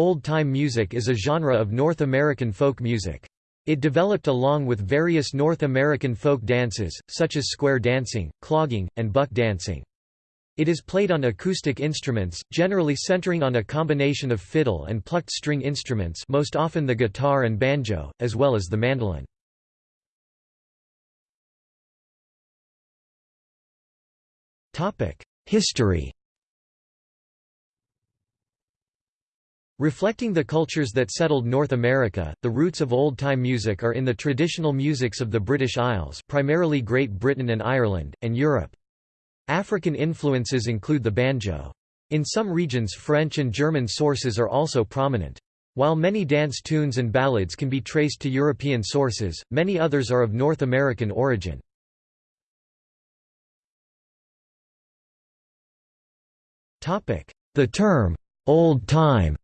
Old-time music is a genre of North American folk music. It developed along with various North American folk dances, such as square dancing, clogging, and buck dancing. It is played on acoustic instruments, generally centering on a combination of fiddle and plucked string instruments most often the guitar and banjo, as well as the mandolin. History Reflecting the cultures that settled North America, the roots of old-time music are in the traditional musics of the British Isles primarily Great Britain and Ireland, and Europe. African influences include the banjo. In some regions French and German sources are also prominent. While many dance tunes and ballads can be traced to European sources, many others are of North American origin. The term, "'old time'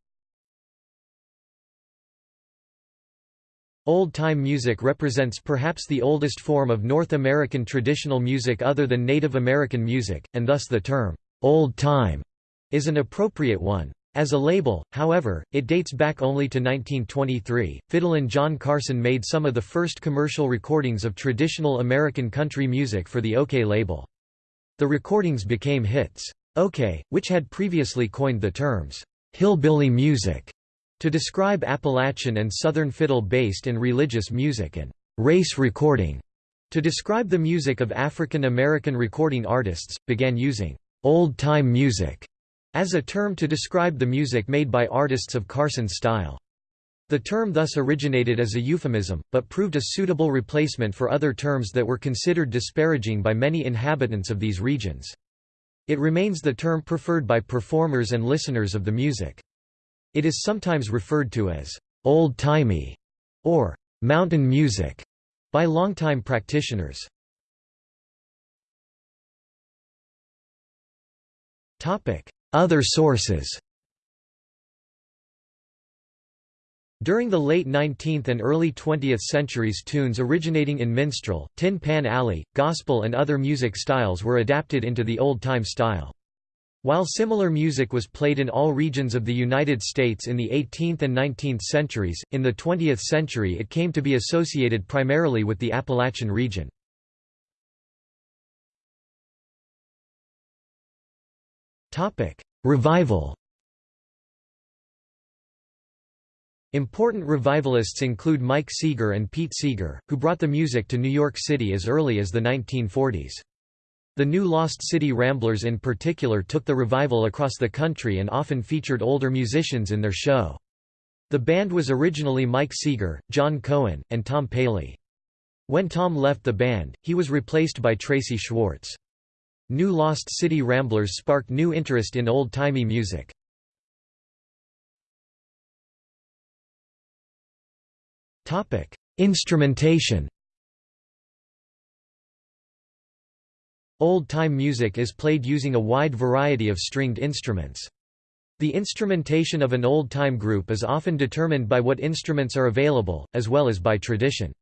Old-time music represents perhaps the oldest form of North American traditional music other than Native American music, and thus the term, "'old time' is an appropriate one. As a label, however, it dates back only to 1923. Fiddlin' John Carson made some of the first commercial recordings of traditional American country music for the Okeh label. The recordings became hits. Okeh, which had previously coined the terms, hillbilly music, to describe Appalachian and Southern fiddle-based and religious music and race recording, to describe the music of African American recording artists, began using old-time music as a term to describe the music made by artists of Carson's style. The term thus originated as a euphemism, but proved a suitable replacement for other terms that were considered disparaging by many inhabitants of these regions. It remains the term preferred by performers and listeners of the music. It is sometimes referred to as old-timey or mountain music by longtime practitioners. Other sources During the late 19th and early 20th centuries tunes originating in minstrel, tin pan alley, gospel and other music styles were adapted into the old-time style. While similar music was played in all regions of the United States in the 18th and 19th centuries, in the 20th century it came to be associated primarily with the Appalachian region. Revival Important revivalists include Mike Seeger and Pete Seeger, who brought the music to New York City as early as the 1940s. The new Lost City Ramblers in particular took the revival across the country and often featured older musicians in their show. The band was originally Mike Seeger, John Cohen, and Tom Paley. When Tom left the band, he was replaced by Tracy Schwartz. New Lost City Ramblers sparked new interest in old-timey music. Instrumentation Old-time music is played using a wide variety of stringed instruments. The instrumentation of an old-time group is often determined by what instruments are available, as well as by tradition.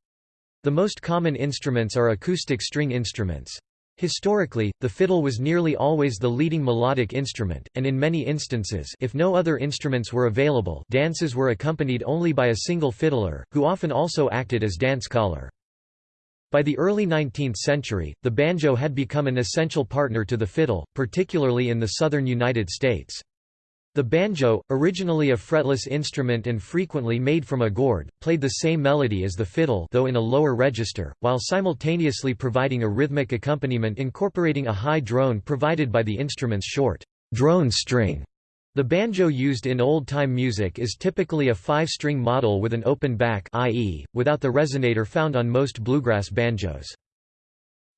The most common instruments are acoustic string instruments. Historically, the fiddle was nearly always the leading melodic instrument, and in many instances if no other instruments were available dances were accompanied only by a single fiddler, who often also acted as dance caller. By the early 19th century, the banjo had become an essential partner to the fiddle, particularly in the southern United States. The banjo, originally a fretless instrument and frequently made from a gourd, played the same melody as the fiddle though in a lower register, while simultaneously providing a rhythmic accompaniment incorporating a high drone provided by the instrument's short drone string. The banjo used in old-time music is typically a five-string model with an open back i.e., without the resonator found on most bluegrass banjos.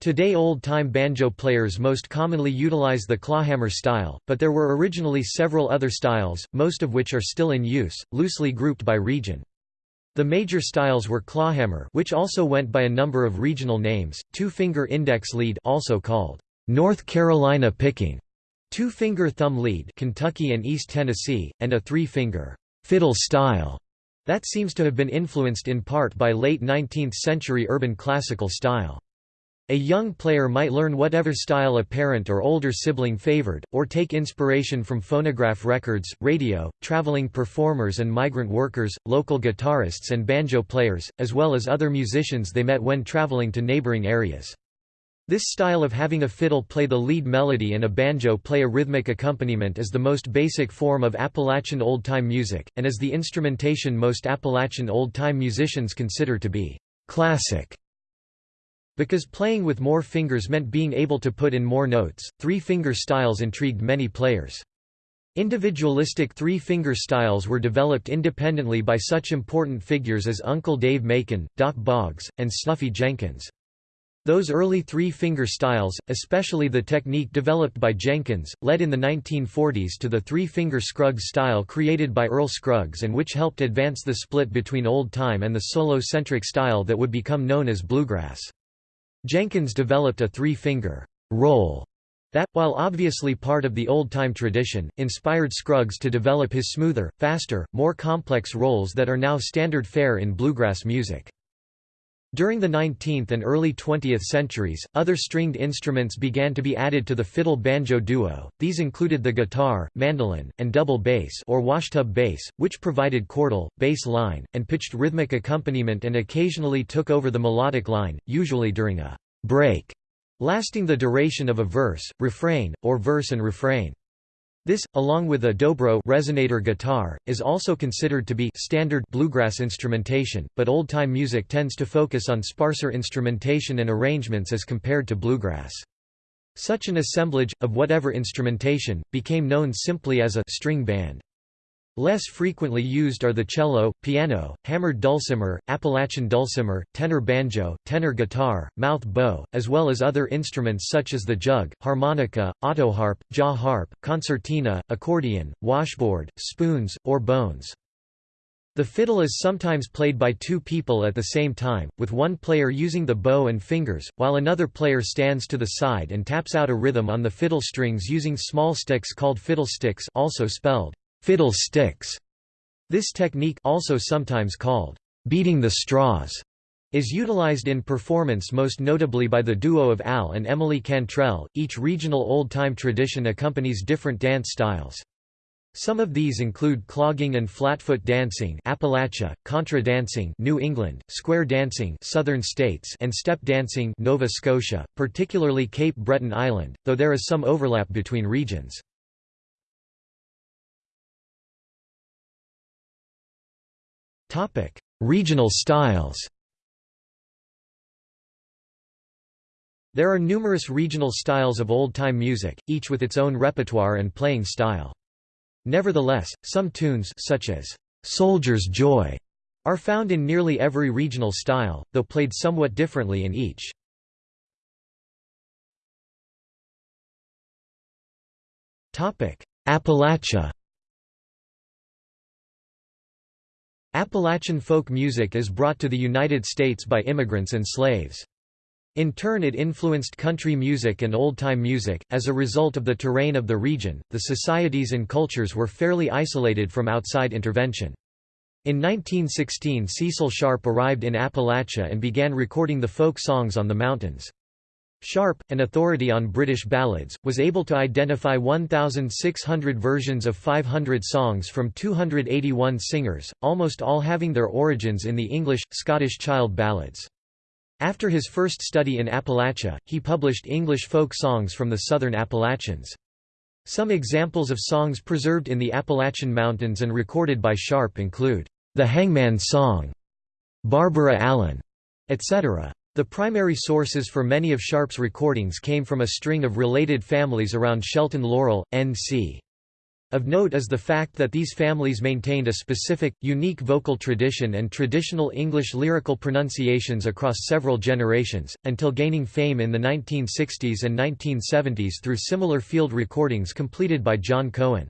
Today old-time banjo players most commonly utilize the clawhammer style, but there were originally several other styles, most of which are still in use, loosely grouped by region. The major styles were clawhammer which also went by a number of regional names, two-finger index lead also called North Carolina picking, two-finger thumb lead Kentucky and East Tennessee, and a three-finger fiddle style that seems to have been influenced in part by late 19th century urban classical style. A young player might learn whatever style a parent or older sibling favored, or take inspiration from phonograph records, radio, traveling performers and migrant workers, local guitarists and banjo players, as well as other musicians they met when traveling to neighboring areas. This style of having a fiddle play the lead melody and a banjo play a rhythmic accompaniment is the most basic form of Appalachian old-time music, and is the instrumentation most Appalachian old-time musicians consider to be classic. Because playing with more fingers meant being able to put in more notes, three-finger styles intrigued many players. Individualistic three-finger styles were developed independently by such important figures as Uncle Dave Macon, Dock Boggs, and Snuffy Jenkins. Those early three-finger styles, especially the technique developed by Jenkins, led in the 1940s to the three-finger Scruggs style created by Earl Scruggs and which helped advance the split between old-time and the solo-centric style that would become known as bluegrass. Jenkins developed a three-finger roll that, while obviously part of the old-time tradition, inspired Scruggs to develop his smoother, faster, more complex rolls that are now standard fare in bluegrass music. During the 19th and early 20th centuries, other stringed instruments began to be added to the fiddle-banjo duo. These included the guitar, mandolin, and double bass or washtub bass, which provided chordal, bass line, and pitched rhythmic accompaniment and occasionally took over the melodic line, usually during a break lasting the duration of a verse, refrain, or verse and refrain. This, along with a dobro resonator guitar, is also considered to be standard bluegrass instrumentation, but old-time music tends to focus on sparser instrumentation and arrangements as compared to bluegrass. Such an assemblage, of whatever instrumentation, became known simply as a string band. Less frequently used are the cello, piano, hammered dulcimer, Appalachian dulcimer, tenor banjo, tenor guitar, mouth bow, as well as other instruments such as the jug, harmonica, autoharp, jaw harp, concertina, accordion, washboard, spoons, or bones. The fiddle is sometimes played by two people at the same time, with one player using the bow and fingers, while another player stands to the side and taps out a rhythm on the fiddle strings using small sticks called fiddlesticks also spelled fiddle sticks. This technique also sometimes called beating the straws is utilized in performance most notably by the duo of Al and Emily Cantrell. Each regional old-time tradition accompanies different dance styles. Some of these include clogging and flatfoot dancing Appalachia, contra dancing New England, square dancing Southern States and step dancing Nova Scotia, particularly Cape Breton Island, though there is some overlap between regions. Regional styles There are numerous regional styles of old-time music, each with its own repertoire and playing style. Nevertheless, some tunes such as "'Soldier's Joy' are found in nearly every regional style, though played somewhat differently in each. Appalachia Appalachian folk music is brought to the United States by immigrants and slaves. In turn it influenced country music and old-time music. As a result of the terrain of the region, the societies and cultures were fairly isolated from outside intervention. In 1916 Cecil Sharp arrived in Appalachia and began recording the folk songs on the mountains. Sharp, an authority on British ballads, was able to identify 1,600 versions of 500 songs from 281 singers, almost all having their origins in the English, Scottish child ballads. After his first study in Appalachia, he published English folk songs from the southern Appalachians. Some examples of songs preserved in the Appalachian Mountains and recorded by Sharp include, "'The Hangman's Song", "'Barbara Allen", etc. The primary sources for many of Sharp's recordings came from a string of related families around Shelton Laurel, N.C. Of note is the fact that these families maintained a specific, unique vocal tradition and traditional English lyrical pronunciations across several generations, until gaining fame in the 1960s and 1970s through similar field recordings completed by John Cohen.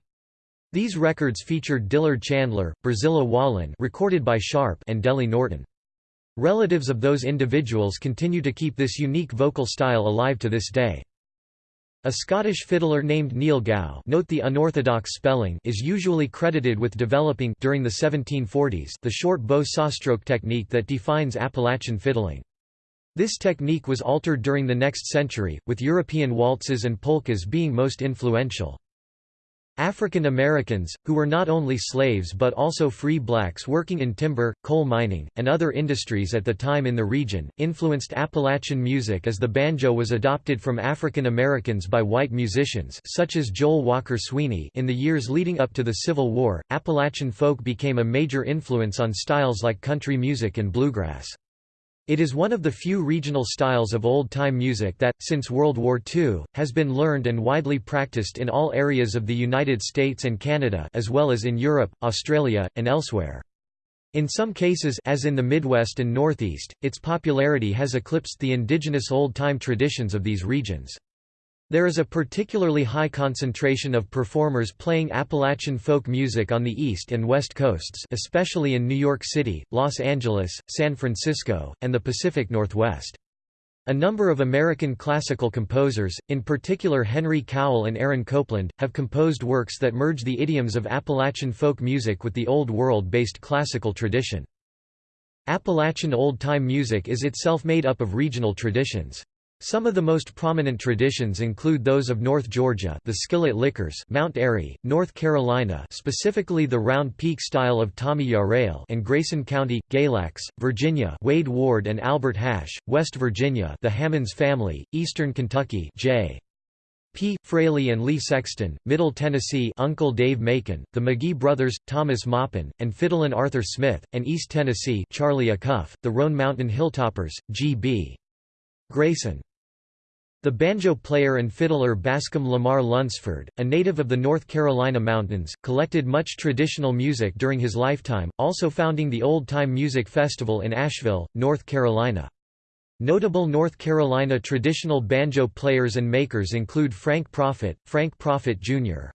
These records featured Dillard Chandler, Berzilla Wallin recorded by Sharp and Dellie Norton. Relatives of those individuals continue to keep this unique vocal style alive to this day. A Scottish fiddler named Niel Gow note the unorthodox spelling is usually credited with developing during the 1740s the short bow sawstroke technique that defines Appalachian fiddling. This technique was altered during the next century, with European waltzes and polkas being most influential. African Americans, who were not only slaves but also free blacks working in timber, coal mining, and other industries at the time in the region, influenced Appalachian music as the banjo was adopted from African Americans by white musicians such as Joel Walker Sweeney in the years leading up to the Civil War. Appalachian folk became a major influence on styles like country music and bluegrass. It is one of the few regional styles of old-time music that, since World War II, has been learned and widely practiced in all areas of the United States and Canada as well as in Europe, Australia, and elsewhere. In some cases as in the Midwest and Northeast, its popularity has eclipsed the indigenous old-time traditions of these regions. There is a particularly high concentration of performers playing Appalachian folk music on the East and West Coasts especially in New York City, Los Angeles, San Francisco, and the Pacific Northwest. A number of American classical composers, in particular Henry Cowell and Aaron Copland, have composed works that merge the idioms of Appalachian folk music with the Old World-based classical tradition. Appalachian old-time music is itself made up of regional traditions. Some of the most prominent traditions include those of North Georgia the Skillet Lickers Mount Airy, North Carolina specifically the Round Peak style of Tommy Yarrail and Grayson County, Galax, Virginia Wade Ward and Albert Hash, West Virginia the Hammons family, Eastern Kentucky J. P. Fraley and Lee Sexton, Middle Tennessee Uncle Dave Macon, the McGee brothers, Thomas Maupin, and Fiddlin' Arthur Smith, and East Tennessee Charlie Acuff, the Roan Mountain Hilltoppers, G.B. Grayson. The banjo player and fiddler Bascom Lamar Lunsford, a native of the North Carolina mountains, collected much traditional music during his lifetime, also founding the Old Time Music Festival in Asheville, North Carolina. Notable North Carolina traditional banjo players and makers include Frank Proffitt, Frank Proffitt Jr.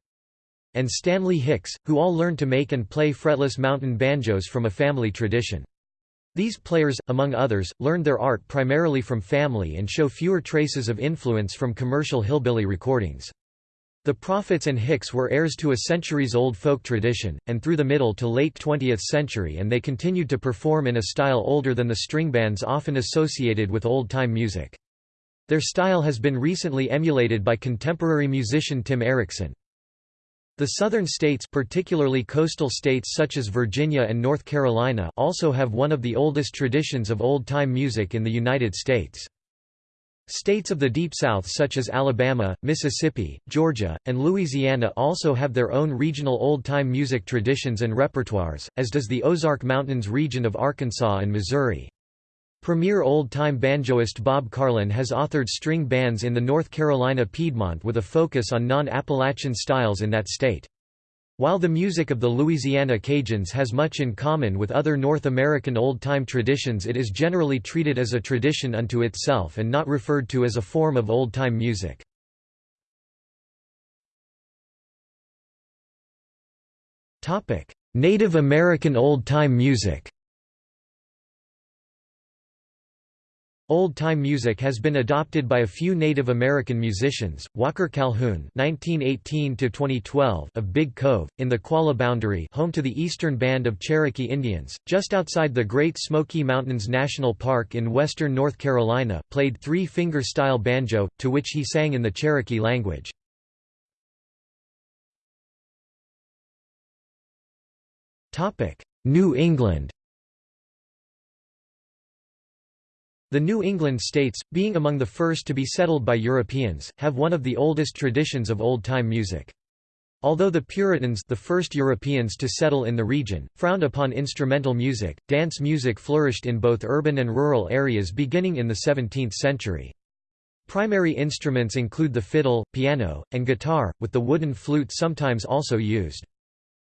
and Stanley Hicks, who all learned to make and play fretless mountain banjos from a family tradition. These players, among others, learned their art primarily from family and show fewer traces of influence from commercial hillbilly recordings. The Proffitts and Hicks were heirs to a centuries-old folk tradition, and through the middle to late 20th century and they continued to perform in a style older than the string bands often associated with old-time music. Their style has been recently emulated by contemporary musician Tim Eriksen. The southern states particularly coastal states such as Virginia and North Carolina also have one of the oldest traditions of old-time music in the United States. States of the Deep South such as Alabama, Mississippi, Georgia, and Louisiana also have their own regional old-time music traditions and repertoires, as does the Ozark Mountains region of Arkansas and Missouri. Premier old-time banjoist Bob Carlin has authored string bands in the North Carolina Piedmont with a focus on non-Appalachian styles in that state. While the music of the Louisiana Cajuns has much in common with other North American old-time traditions it is generally treated as a tradition unto itself and not referred to as a form of old-time music. Native American old-time music Old-time music has been adopted by a few Native American musicians, Walker Calhoun (1918–2012) of Big Cove, in the Qualla Boundary, home to the Eastern Band of Cherokee Indians, just outside the Great Smoky Mountains National Park in western North Carolina, played three-finger style banjo, to which he sang in the Cherokee language. Topic: New England The New England states, being among the first to be settled by Europeans, have one of the oldest traditions of old-time music. Although the Puritans the first Europeans to settle in the region, frowned upon instrumental music, dance music flourished in both urban and rural areas beginning in the 17th century. Primary instruments include the fiddle, piano, and guitar, with the wooden flute sometimes also used.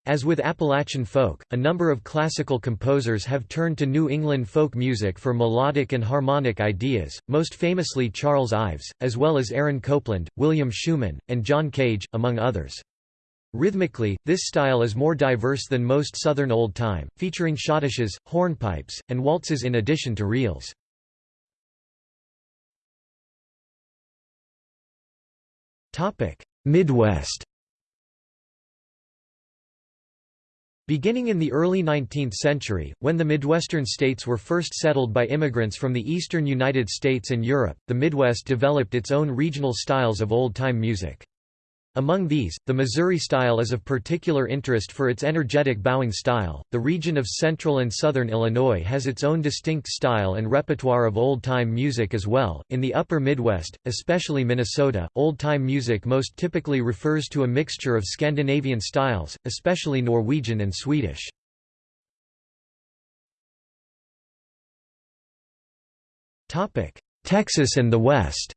As with Appalachian folk, a number of classical composers have turned to New England folk music for melodic and harmonic ideas, most famously Charles Ives, as well as Aaron Copland, William Schuman, and John Cage, among others. Rhythmically, this style is more diverse than most Southern Old Time, featuring schottisches, hornpipes, and waltzes in addition to reels. Midwest Beginning in the early 19th century, when the Midwestern states were first settled by immigrants from the eastern United States and Europe, the Midwest developed its own regional styles of old-time music. Among these, the Missouri style is of particular interest for its energetic bowing style. The region of central and southern Illinois has its own distinct style and repertoire of old time music as well. In the upper Midwest, especially Minnesota, old time music most typically refers to a mixture of Scandinavian styles, especially Norwegian and Swedish. Texas and the West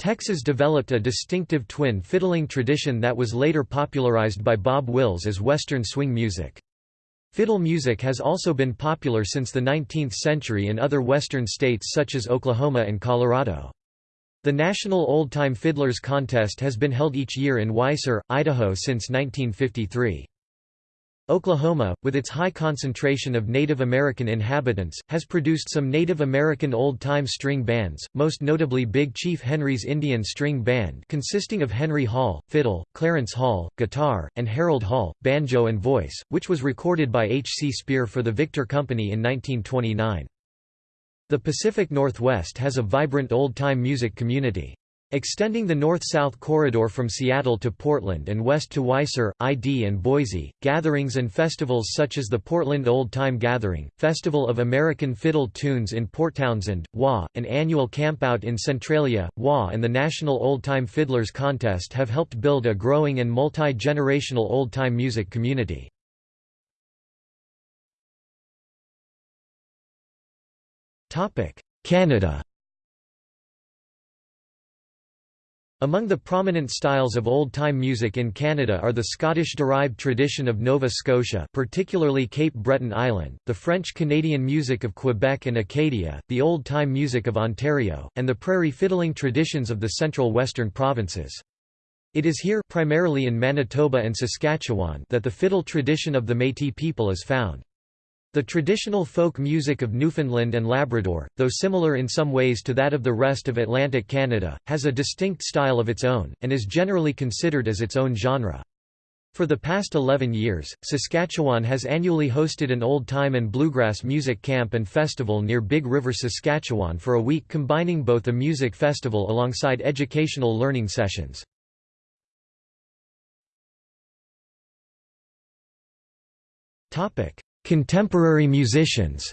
Texas developed a distinctive twin fiddling tradition that was later popularized by Bob Wills as Western swing music. Fiddle music has also been popular since the 19th century in other Western states such as Oklahoma and Colorado. The National Old Time Fiddlers Contest has been held each year in Weiser, Idaho since 1953. Oklahoma, with its high concentration of Native American inhabitants, has produced some Native American old-time string bands, most notably Big Chief Henry's Indian String Band consisting of Henry Hall, fiddle, Clarence Hall, guitar, and Harold Hall, banjo and voice, which was recorded by H. C. Speir for the Victor Company in 1929. The Pacific Northwest has a vibrant old-time music community. Extending the north-south corridor from Seattle to Portland and west to Weiser, ID and Boise, gatherings and festivals such as the Portland Old Time Gathering, Festival of American Fiddle Tunes in Port Townsend, WA, an annual campout in Centralia, WA and the National Old Time Fiddlers Contest have helped build a growing and multi-generational old-time music community. Canada Among the prominent styles of old-time music in Canada are the Scottish-derived tradition of Nova Scotia particularly Cape Breton Island, the French-Canadian music of Quebec and Acadia, the old-time music of Ontario, and the prairie fiddling traditions of the central western provinces. It is here primarily in Manitoba and Saskatchewan that the fiddle tradition of the Métis people is found. The traditional folk music of Newfoundland and Labrador, though similar in some ways to that of the rest of Atlantic Canada, has a distinct style of its own, and is generally considered as its own genre. For the past 11 years, Saskatchewan has annually hosted an old-time and bluegrass music camp and festival near Big River, Saskatchewan for a week combining both a music festival alongside educational learning sessions. Topic: Contemporary musicians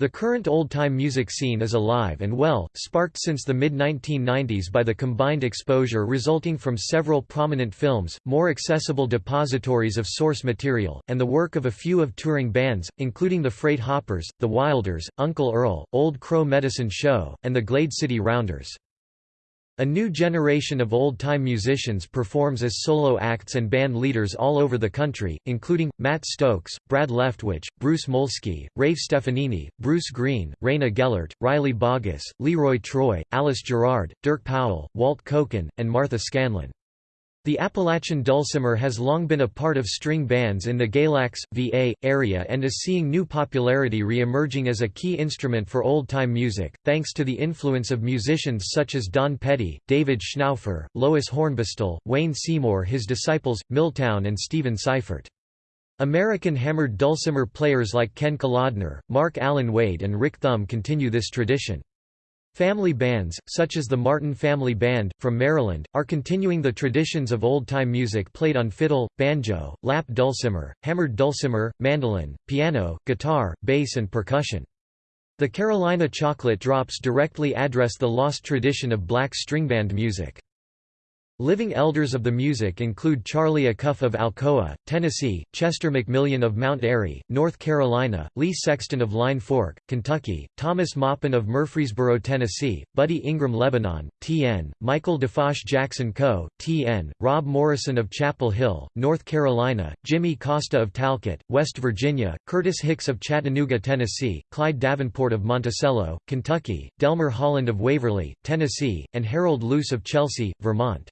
The current old-time music scene is alive and well, sparked since the mid-1990s by the combined exposure resulting from several prominent films, more accessible depositories of source material, and the work of a few of touring bands, including the Freight Hoppers, the Wilders, Uncle Earl, Old Crow Medicine Show, and the Glade City Rounders. A new generation of old-time musicians performs as solo acts and band leaders all over the country, including, Matt Stokes, Brad Leftwich, Bruce Molsky, Rafe Stefanini, Bruce Green, Rayna Gellert, Riley Baugus, Leroy Troy, Alice Gerrard, Dirk Powell, Walt Koken, and Martha Scanlan. The Appalachian dulcimer has long been a part of string bands in the Galax, VA, area and is seeing new popularity re-emerging as a key instrument for old-time music, thanks to the influence of musicians such as Don Pedi, David Schnaufer, Lois Hornbostel, Wayne Seymour his disciples, Milltown and Stephen Seifert. American hammered dulcimer players like Ken Kolodner, Mark Allen Wade and Rick Thum continue this tradition. Family bands, such as the Martin Family Band, from Maryland, are continuing the traditions of old-time music played on fiddle, banjo, lap dulcimer, hammered dulcimer, mandolin, piano, guitar, bass and percussion. The Carolina Chocolate Drops directly address the lost tradition of black stringband music. Living elders of the music include Charlie Acuff of Alcoa, Tennessee, Chester McMillion of Mount Airy, North Carolina, Lee Sexton of Line Fork, Kentucky, Thomas Maupin of Murfreesboro, Tennessee, Buddy Ingram Lebanon, TN, Michael DeFosh Jackson Co., TN, Rob Morrison of Chapel Hill, North Carolina, Jimmy Costa of Talcott, West Virginia, Curtis Hicks of Chattanooga, Tennessee, Clyde Davenport of Monticello, Kentucky, Delmer Holland of Waverly, Tennessee, and Harold Luce of Chelsea, Vermont.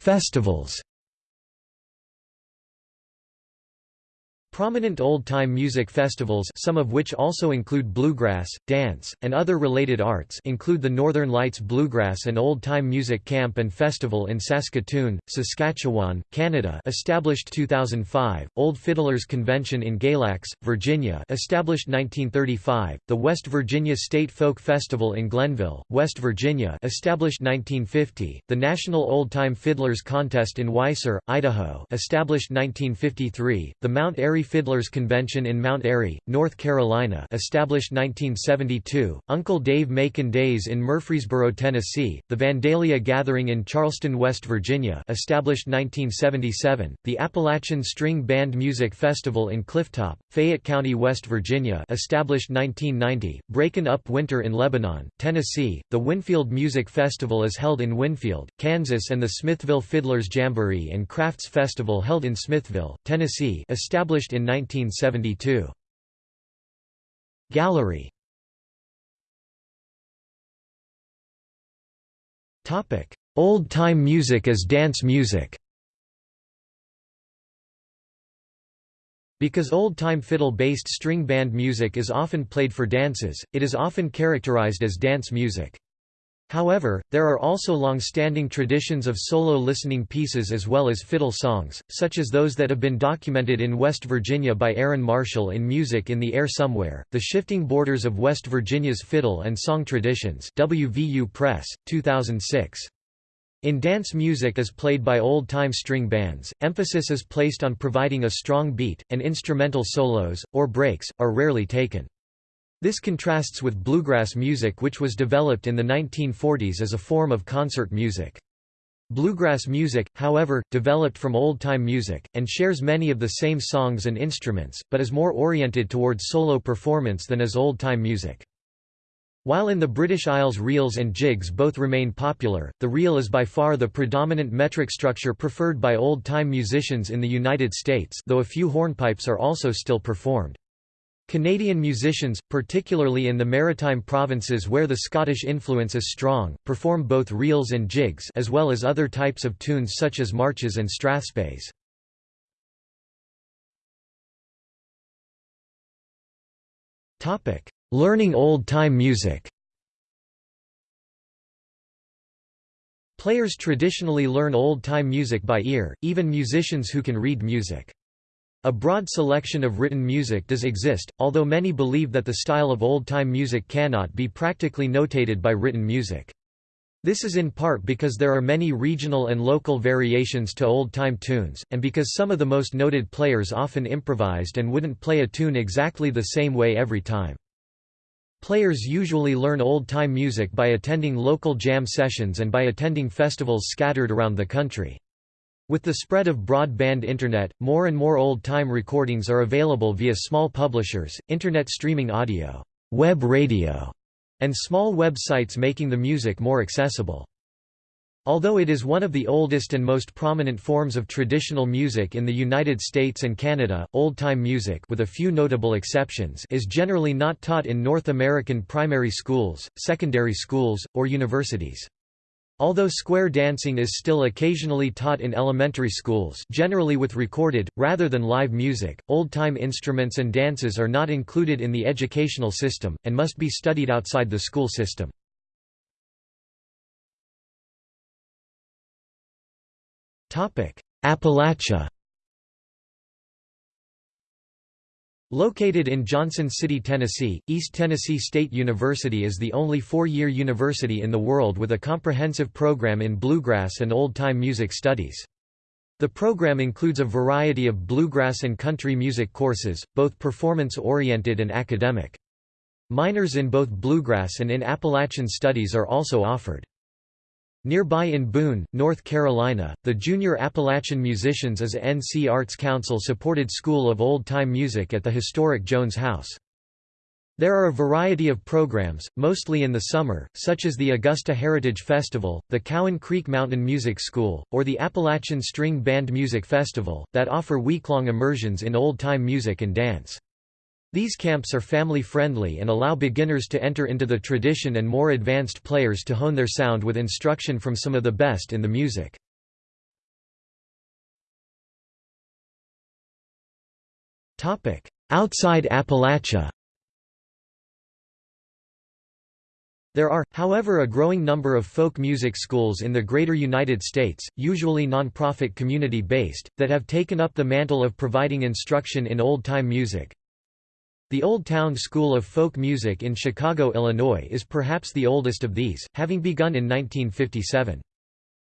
Festivals Prominent old-time music festivals some of which also include bluegrass, dance, and other related arts include the Northern Lights Bluegrass and Old-Time Music Camp and Festival in Saskatoon, Saskatchewan, Canada established 2005, Old Fiddlers Convention in Galax, Virginia established 1935, the West Virginia State Folk Festival in Glenville, West Virginia established 1950, the National Old-Time Fiddlers Contest in Weiser, Idaho established 1953, the Mount Airy Fiddlers Convention in Mount Airy, North Carolina established 1972, Uncle Dave Macon Days in Murfreesboro, Tennessee, the Vandalia Gathering in Charleston, West Virginia established 1977, the Appalachian String Band Music Festival in Clifftop, Fayette County, West Virginia established 1990, Breakin' Up Winter in Lebanon, Tennessee, the Winfield Music Festival is held in Winfield, Kansas and the Smithville Fiddlers Jamboree and Crafts Festival held in Smithville, Tennessee established in 1972. Gallery Old-time music as dance music Because old-time fiddle-based string band music is often played for dances, it is often characterized as dance music. However, there are also long-standing traditions of solo listening pieces as well as fiddle songs, such as those that have been documented in West Virginia by Erynn Marshall in Music in the Air Somewhere, The Shifting Borders of West Virginia's Fiddle and Song Traditions WVU Press, 2006. In dance music as played by old-time string bands, emphasis is placed on providing a strong beat, and instrumental solos, or breaks, are rarely taken. This contrasts with bluegrass music which was developed in the 1940s as a form of concert music. Bluegrass music, however, developed from old-time music, and shares many of the same songs and instruments, but is more oriented towards solo performance than as old-time music. While in the British Isles reels and jigs both remain popular, the reel is by far the predominant metric structure preferred by old-time musicians in the United States though a few hornpipes are also still performed. Canadian musicians, particularly in the maritime provinces where the Scottish influence is strong, perform both reels and jigs as well as other types of tunes such as marches and strathspeys. Learning old-time music Players traditionally learn old-time music by ear, even musicians who can read music. A broad selection of written music does exist, although many believe that the style of old-time music cannot be practically notated by written music. This is in part because there are many regional and local variations to old-time tunes, and because some of the most noted players often improvised and wouldn't play a tune exactly the same way every time. Players usually learn old-time music by attending local jam sessions and by attending festivals scattered around the country. With the spread of broadband Internet, more and more old-time recordings are available via small publishers, Internet streaming audio, web radio, and small websites making the music more accessible. Although it is one of the oldest and most prominent forms of traditional music in the United States and Canada, old-time music with a few notable exceptions is generally not taught in North American primary schools, secondary schools, or universities. Although square dancing is still occasionally taught in elementary schools generally with recorded, rather than live music, old-time instruments and dances are not included in the educational system, and must be studied outside the school system. Appalachia Located in Johnson City, Tennessee, East Tennessee State University is the only four-year university in the world with a comprehensive program in bluegrass and old-time music studies. The program includes a variety of bluegrass and country music courses, both performance-oriented and academic. Minors in both bluegrass and in Appalachian studies are also offered. Nearby in Boone, North Carolina, the Junior Appalachian Musicians is a NC Arts Council-supported school of old-time music at the historic Jones House. There are a variety of programs, mostly in the summer, such as the Augusta Heritage Festival, the Cowan Creek Mountain Music School, or the Appalachian String Band Music Festival, that offer week-long immersions in old-time music and dance. These camps are family-friendly and allow beginners to enter into the tradition and more advanced players to hone their sound with instruction from some of the best in the music. Outside Appalachia There are, however a growing number of folk music schools in the greater United States, usually nonprofit community-based, that have taken up the mantle of providing instruction in old-time music. The Old Town School of Folk Music in Chicago, Illinois is perhaps the oldest of these, having begun in 1957.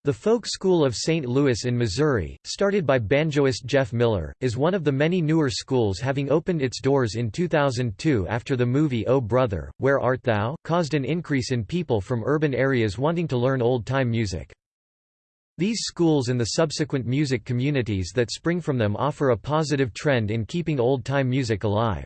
The Folk School of St. Louis in Missouri, started by banjoist Jeff Miller, is one of the many newer schools having opened its doors in 2002 after the movie Oh Brother, Where Art Thou? caused an increase in people from urban areas wanting to learn old-time music. These schools and the subsequent music communities that spring from them offer a positive trend in keeping old-time music alive.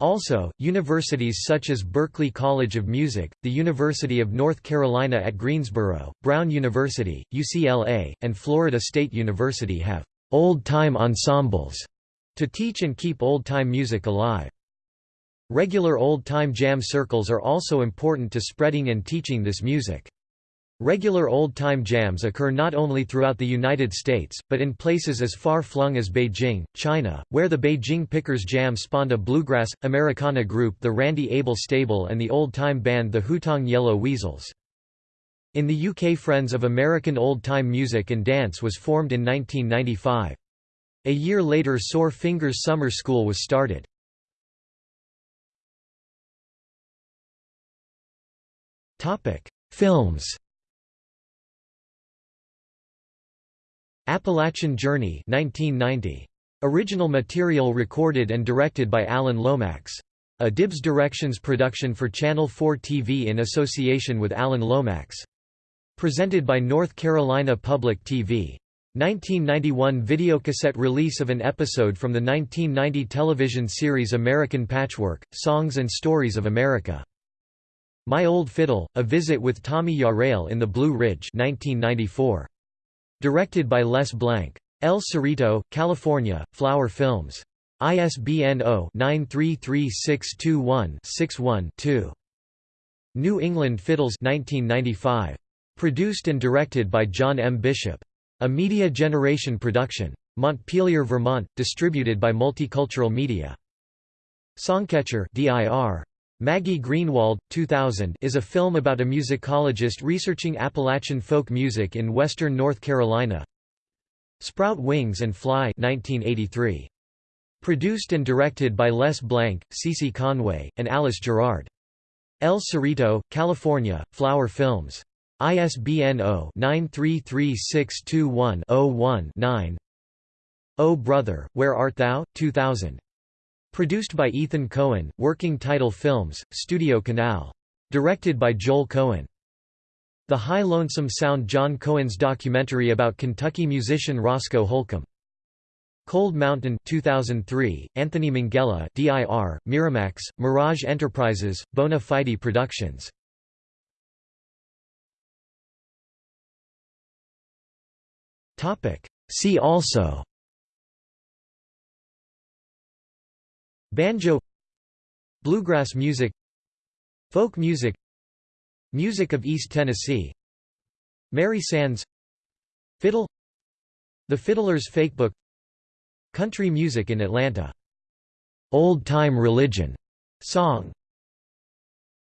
Also, universities such as Berklee College of Music, the University of North Carolina at Greensboro, Brown University, UCLA, and Florida State University have old-time ensembles to teach and keep old-time music alive. Regular old-time jam circles are also important to spreading and teaching this music. Regular old-time jams occur not only throughout the United States, but in places as far-flung as Beijing, China, where the Beijing Pickers Jam spawned a bluegrass, Americana group the Randy Abel Stable and the old-time band the Hutong Yellow Weasels. In the UK Friends of American Old-Time Music and Dance was formed in 1995. A year later Sore Fingers Summer School was started. Films Appalachian Journey 1990. Original material recorded and directed by Alan Lomax. A Dibb Directions production for Channel 4 TV in association with Alan Lomax. Presented by North Carolina Public TV. 1991 videocassette release of an episode from the 1990 television series American Patchwork, Songs and Stories of America. My Old Fiddle, A Visit with Tommy Yarrail in the Blue Ridge 1994. Directed by Les Blank. El Cerrito, California, Flower Films. ISBN 0-933621-61-2. New England Fiddles 1995. Produced and directed by John M. Bishop. A Media Generation production. Montpelier, Vermont, distributed by Multicultural Media. Songcatcher DIR. Maggie Greenwald, 2000 is a film about a musicologist researching Appalachian folk music in western North Carolina. Sprout Wings and Fly 1983. Produced and directed by Les Blank, Cece Conway, and Alice Gerrard. El Cerrito, California, Flower Films. ISBN 0-933621-01-9 Oh Brother, Where Art Thou? 2000. Produced by Ethan Coen, Working Title Films, Studio Canal. Directed by Joel Coen. The High Lonesome Sound John Cohen's documentary about Kentucky musician Roscoe Holcomb. Cold Mountain 2003, Anthony Minghella DIR, Miramax, Mirage Enterprises, Bona Fide Productions. See also Banjo Bluegrass music Folk music Music of East Tennessee Mary Sands Fiddle The Fiddler's Fakebook Country music in Atlanta Old Time Religion song